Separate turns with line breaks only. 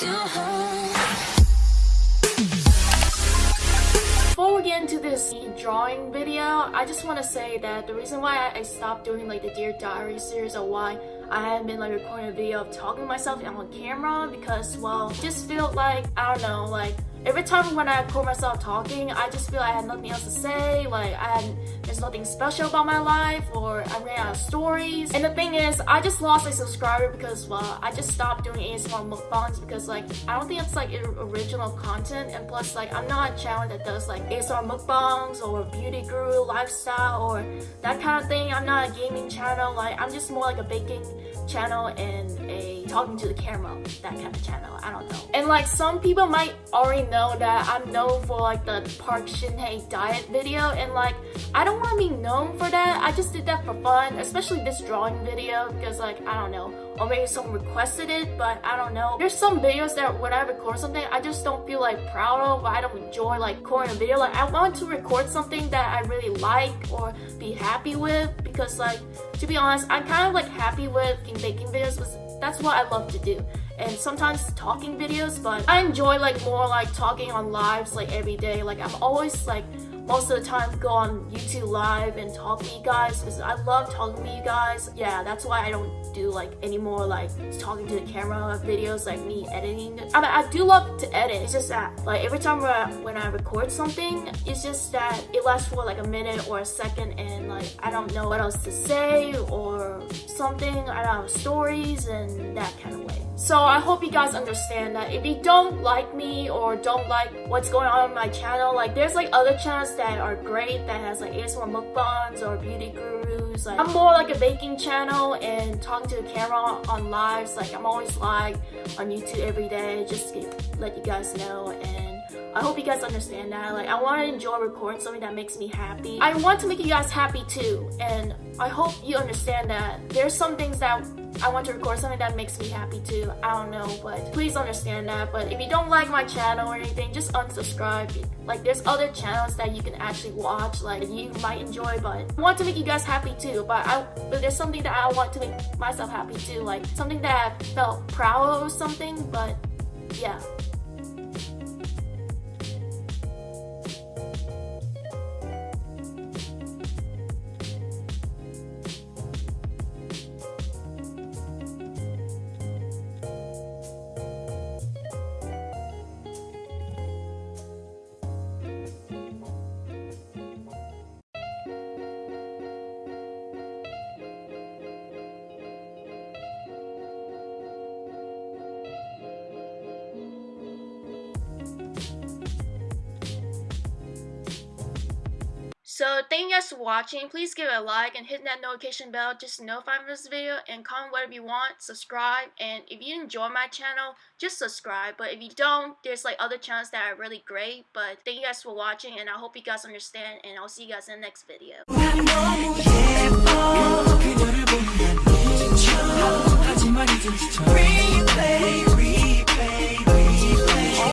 Before we get into this drawing video, I just want to say that the reason why I stopped doing like the Dear Diary series or why I haven't been like recording a video of talking to myself on camera because well, just feel like, I don't know, like every time when I record myself talking, I just feel like I had nothing else to say, like I had, nothing special about my life, or I ran out of stories. And the thing is, I just lost a subscriber because, well, I just stopped doing ASMR mukbangs because, like, I don't think it's, like, original content, and plus, like, I'm not a channel that does, like, ASMR mukbangs, or beauty guru, lifestyle, or that kind of thing. I'm not a gaming channel, like, I'm just more like a baking channel and a talking to the camera, that kind of channel, I don't know. And, like, some people might already know that I'm known for like the Park Shin-hye diet video and like I don't want to be known for that. I just did that for fun, especially this drawing video because like I don't know or maybe someone requested it but I don't know. There's some videos that when I record something I just don't feel like proud of I don't enjoy like recording a video. Like I want to record something that I really like or be happy with because like to be honest I'm kind of like happy with making videos because that's what I love to do and sometimes talking videos but I enjoy like more like talking on lives like every day like I'm always like most of the time go on YouTube live and talk to you guys because I love talking to you guys. Yeah, that's why I don't do like any more like talking to the camera videos like me editing. I mean, I do love to edit. It's just that like every time when I record something, it's just that it lasts for like a minute or a second and like I don't know what else to say or something. I don't have stories and that kind of way. So I hope you guys understand that if you don't like me or don't like what's going on on my channel, like there's like other channels that are great that has like ASMR mukbangs or beauty gurus. Like I'm more like a baking channel and talking to the camera on lives. Like I'm always live on YouTube every day just to let you guys know and I hope you guys understand that. Like, I want to enjoy recording something that makes me happy. I want to make you guys happy too, and I hope you understand that. There's some things that I want to record something that makes me happy too. I don't know, but please understand that. But if you don't like my channel or anything, just unsubscribe. Like, there's other channels that you can actually watch, like, you might enjoy, but I want to make you guys happy too. But I, but there's something that I want to make myself happy too, like something that I felt proud of or something, but yeah. So thank you guys for watching. Please give it a like and hit that notification bell just to notify me this video and comment whatever you want, subscribe, and if you enjoy my channel, just subscribe. But if you don't, there's like other channels that are really great. But thank you guys for watching and I hope you guys understand and I'll see you guys in the next video.